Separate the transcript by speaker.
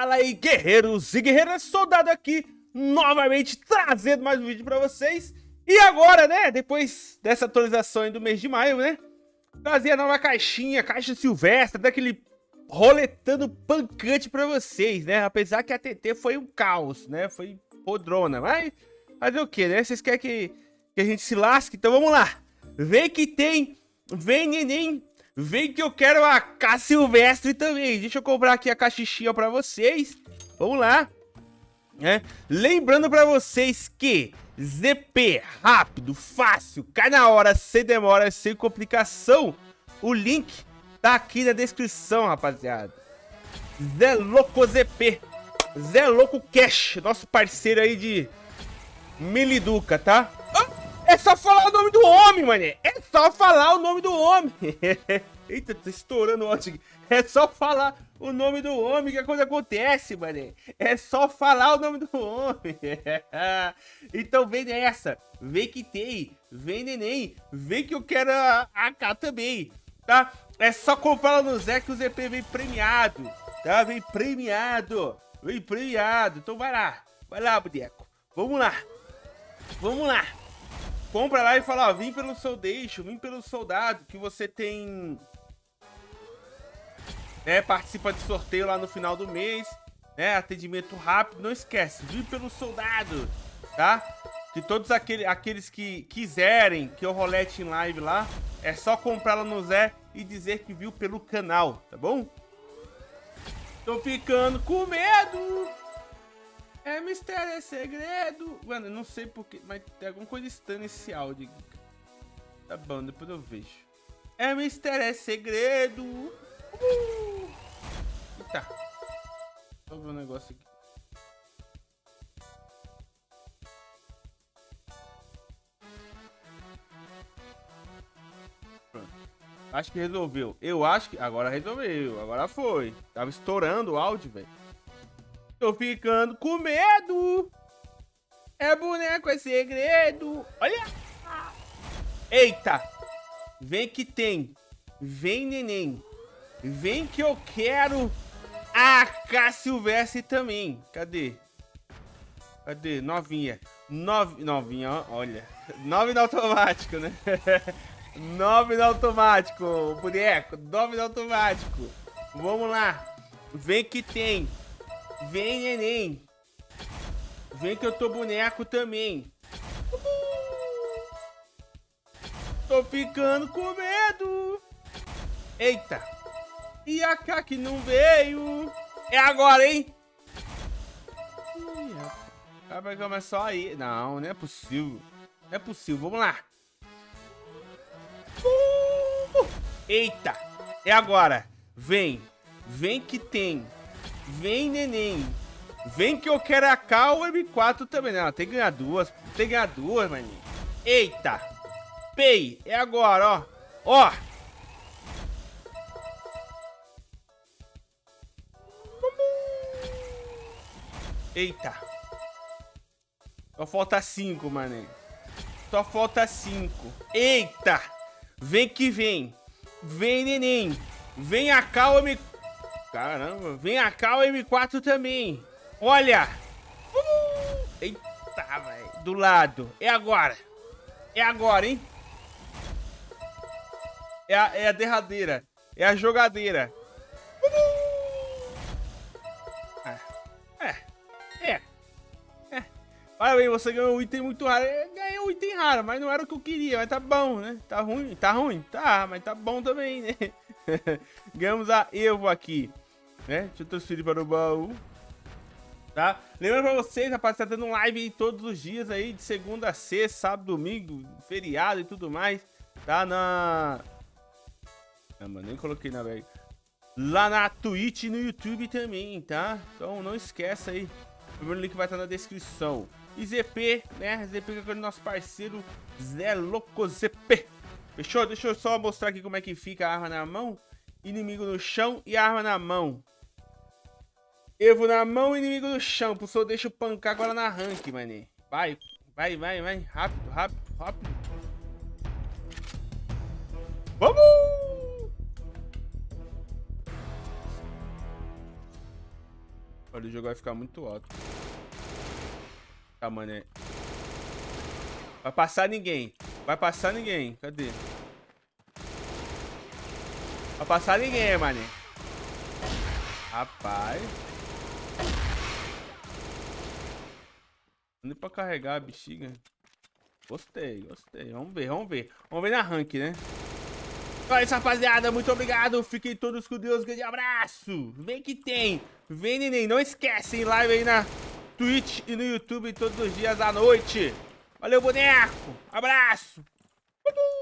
Speaker 1: Fala aí, guerreiros e guerreiras, soldado aqui, novamente trazendo mais um vídeo pra vocês. E agora, né, depois dessa atualização do mês de maio, né, trazer a nova caixinha, caixa silvestre, daquele roletando pancante pra vocês, né, apesar que a TT foi um caos, né, foi podrona, mas fazer o que, né, vocês querem que, que a gente se lasque? Então vamos lá, vem que tem, vem neném, Vem que eu quero a K Silvestre também. Deixa eu comprar aqui a caixinha pra vocês. Vamos lá. É. Lembrando pra vocês que ZP, rápido, fácil, cai na hora, sem demora, sem complicação. O link tá aqui na descrição, rapaziada. Zé Louco ZP. Zé Louco Cash, nosso parceiro aí de Miliduca, tá? É só falar o nome do homem, mané. É só falar o nome do homem. Eita, tá estourando o aqui. É só falar o nome do homem que a coisa acontece, mané. É só falar o nome do homem. então vem nessa. Vem que tem. Vem neném. Vem que eu quero a AK também. Tá? É só comprar no Zé que o ZP vem premiado. Tá? Vem premiado. Vem premiado. Então vai lá. Vai lá, boneco. Vamos lá. Vamos lá compra lá e fala, ó, vim pelo seu deixo, vim pelo soldado, que você tem... É, participa de sorteio lá no final do mês, né, atendimento rápido, não esquece, vim pelo soldado, tá? Que todos aquele, aqueles que quiserem que eu rolete em live lá, é só comprar lá no Zé e dizer que viu pelo canal, tá bom? Tô ficando com medo! É mistério, é segredo. Mano, eu não sei porque, mas tem alguma coisa estranha nesse áudio. Tá bom, depois eu vejo. É mistério, é segredo. Uh! Eita. Eu ver um negócio aqui. Acho que resolveu. Eu acho que... Agora resolveu. Agora foi. Tava estourando o áudio, velho. Tô ficando com medo. É boneco, é segredo. Olha. Eita. Vem que tem. Vem, neném. Vem que eu quero a K Silvestre também. Cadê? Cadê? Novinha. Nove... Novinha, olha. Nove no automático, né? Nove no automático, boneco. Nove no automático. Vamos lá. Vem que tem. Vem, neném. Vem que eu tô boneco também. Tô ficando com medo. Eita. E a K que não veio. É agora, hein? Ih, vai começar aí. Não, não é possível. Não é possível. Vamos lá. Uh! Eita. É agora. Vem. Vem que tem. Vem, neném. Vem que eu quero a K ou M4 também. Não, tem que ganhar duas. Tem que ganhar duas, maninho. Eita. Pei. É agora, ó. Ó. Eita. Só falta cinco, mané. Só falta cinco. Eita. Vem que vem. Vem, neném. Vem a K ou M4. Caramba, vem a cá o M4 também. Olha! Uh! Eita, velho. Do lado. É agora. É agora, hein? É a, é a derradeira. É a jogadeira. Uh! É. É. É. Parabéns, você ganhou um item muito raro. Eu ganhei um item raro, mas não era o que eu queria. Mas tá bom, né? Tá ruim? Tá ruim? Tá, mas tá bom também, né? Ganhamos a Evo aqui né? Deixa eu transferir para o baú. Tá? Lembrando pra vocês, rapaz, tá tendo live todos os dias aí, de segunda a sexta, sábado, domingo, feriado e tudo mais. Tá na... Não, mano, nem coloquei na velho. Lá na Twitch e no YouTube também, tá? Então não esqueça aí. O link vai estar na descrição. E ZP, né? ZP que é o nosso parceiro Zé Louco ZP. Fechou? Deixa eu só mostrar aqui como é que fica a arma na mão. Inimigo no chão e arma na mão. Evo na mão, inimigo no chão. Pulsou, deixa o pancar agora na rank, mané. Vai, vai, vai, vai. Rápido, rápido, rápido. Vamos! Olha, o jogo vai ficar muito alto. Tá, mané. Vai passar ninguém. Vai passar ninguém. Cadê? Vai passar ninguém, mané. Rapaz. Indo pra carregar a bexiga. Gostei, gostei. Vamos ver, vamos ver. Vamos ver na rank, né? Então é isso, rapaziada. Muito obrigado. Fiquem todos com Deus. Grande abraço. Vem que tem. Vem, neném. Não esquece, live aí na Twitch e no YouTube todos os dias à noite. Valeu, boneco. Abraço. Uhul.